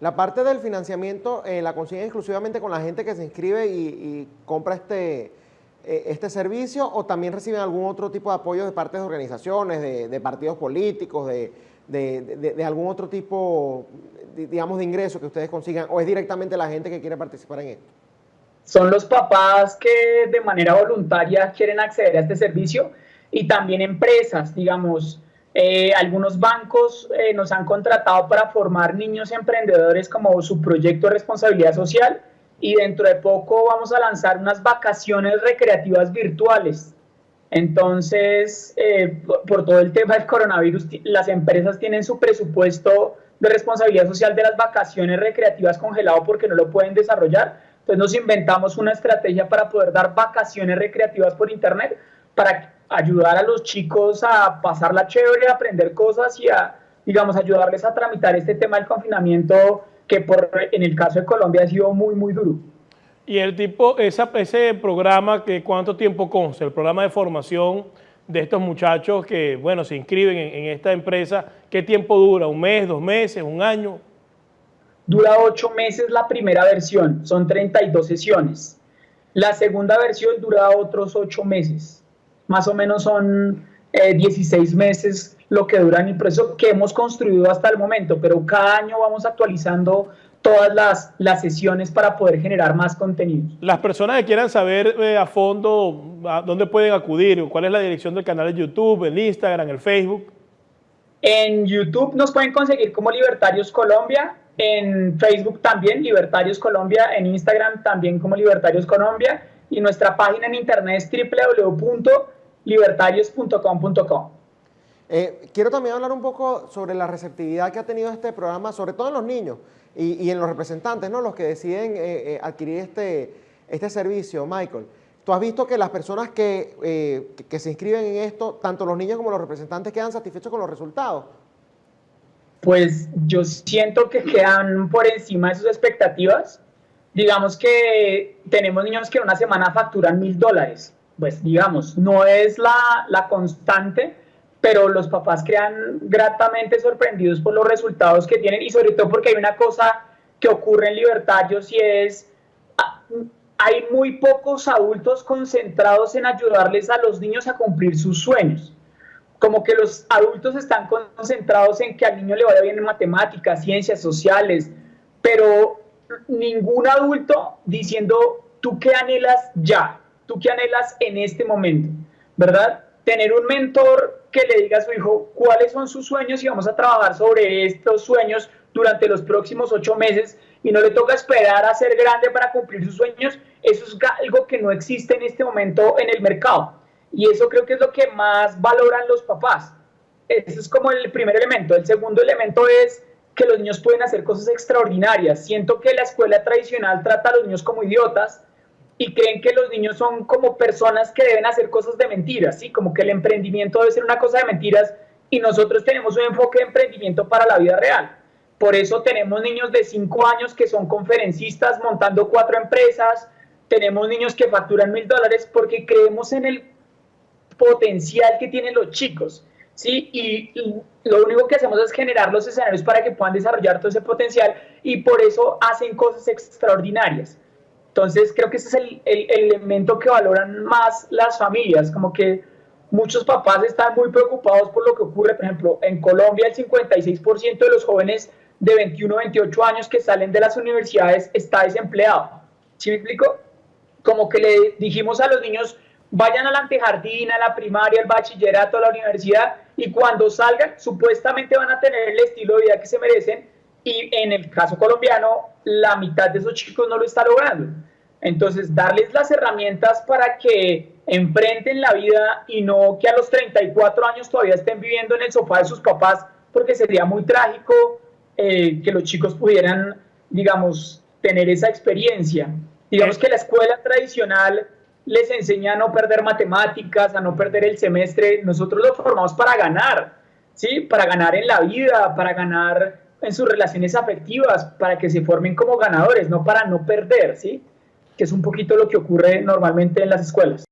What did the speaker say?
La parte del financiamiento eh, la consiguen exclusivamente con la gente que se inscribe y, compra este, eh, este servicio o también reciben algún otro tipo de apoyo de parte de organizaciones, de, partidos políticos, de, de, algún otro tipo, digamos, de ingreso que ustedes consigan o es directamente la gente que quiere participar en esto? Son los papás que de manera voluntaria quieren acceder a este servicio y también empresas, digamos, eh, algunos bancos eh, nos han contratado para formar niños emprendedores como su proyecto de responsabilidad social y dentro de poco vamos a lanzar unas vacaciones recreativas virtuales. Entonces, eh, por todo el tema del coronavirus, las empresas tienen su presupuesto de responsabilidad social de las vacaciones recreativas congelado porque no lo pueden desarrollar. Entonces nos inventamos una estrategia para poder dar vacaciones recreativas por internet para ayudar a los chicos a pasarla chévere, a aprender cosas y a, digamos, ayudarles a tramitar este tema del confinamiento que por, en el caso de Colombia ha sido muy, muy duro. Y el tipo, esa, ese programa, que ¿cuánto tiempo consta? El programa de formación de estos muchachos que, bueno, se inscriben en, en esta empresa, ¿qué tiempo dura? ¿Un mes, dos meses, un año? Dura ocho meses la primera versión, son 32 sesiones. La segunda versión dura otros ocho meses más o menos son 16 eh, meses lo que dura el proceso que hemos construido hasta el momento, pero cada año vamos actualizando todas las, las sesiones para poder generar más contenidos. Las personas que quieran saber eh, a fondo a dónde pueden acudir, cuál es la dirección del canal de YouTube, el Instagram, el Facebook. En YouTube nos pueden conseguir como Libertarios Colombia, en Facebook también Libertarios Colombia, en Instagram también como Libertarios Colombia y nuestra página en internet es www libertarios.com.co. Eh, quiero también hablar un poco sobre la receptividad que ha tenido este programa, sobre todo en los niños y, en los representantes, ¿no? los que deciden eh, eh, adquirir este, este servicio. Michael, tú has visto que las personas que, que, se inscriben en esto, tanto los niños como los representantes, quedan satisfechos con los resultados. Pues yo siento que quedan por encima de sus expectativas. Digamos que tenemos niños que en una semana facturan mil dólares pues digamos, no es la, la constante, pero los papás quedan gratamente sorprendidos por los resultados que tienen y sobre todo porque hay una cosa que ocurre en Libertarios y es, ah, hay muy pocos adultos concentrados en ayudarles a los niños a cumplir sus sueños. Como que los adultos están concentrados en que al niño le vaya bien en matemáticas, ciencias sociales, pero ningún adulto diciendo, tú qué anhelas ya, tú qué anhelas en este momento, ¿verdad? Tener un mentor que le diga a su hijo cuáles son sus sueños y vamos a trabajar sobre estos sueños durante los próximos ocho meses y no le toca esperar a ser grande para cumplir sus sueños, eso es algo que no existe en este momento en el mercado. Y eso creo que es lo que más valoran los papás. Ese es como el primer elemento. El segundo elemento es que los niños pueden hacer cosas extraordinarias. Siento que la escuela tradicional trata a los niños como idiotas y creen que los niños son como personas que deben hacer cosas de mentiras, ¿sí? Como que el emprendimiento debe ser una cosa de mentiras y nosotros tenemos un enfoque de emprendimiento para la vida real. Por eso tenemos niños de 5 años que son conferencistas montando cuatro empresas, tenemos niños que facturan mil dólares porque creemos en el potencial que tienen los chicos, ¿sí? Y lo único que hacemos es generar los escenarios para que puedan desarrollar todo ese potencial y por eso hacen cosas extraordinarias. Entonces creo que ese es el, elemento que valoran más las familias, como que muchos papás están muy preocupados por lo que ocurre, por ejemplo, en Colombia el 56% de los jóvenes de 21 28 años que salen de las universidades está desempleado. ¿Sí me explico? Como que le dijimos a los niños, vayan al antejardín, a la primaria, al bachillerato, a la universidad, y cuando salgan, supuestamente van a tener el estilo de vida que se merecen, y en el caso colombiano, la mitad de esos chicos no lo está logrando. Entonces, darles las herramientas para que enfrenten la vida y no que a los 34 años todavía estén viviendo en el sofá de sus papás, porque sería muy trágico eh, que los chicos pudieran, digamos, tener esa experiencia. Digamos que la escuela tradicional les enseña a no perder matemáticas, a no perder el semestre. Nosotros lo formamos para ganar, ¿sí? Para ganar en la vida, para ganar en sus relaciones afectivas, para que se formen como ganadores, no para no perder, ¿sí? Que es un poquito lo que ocurre normalmente en las escuelas.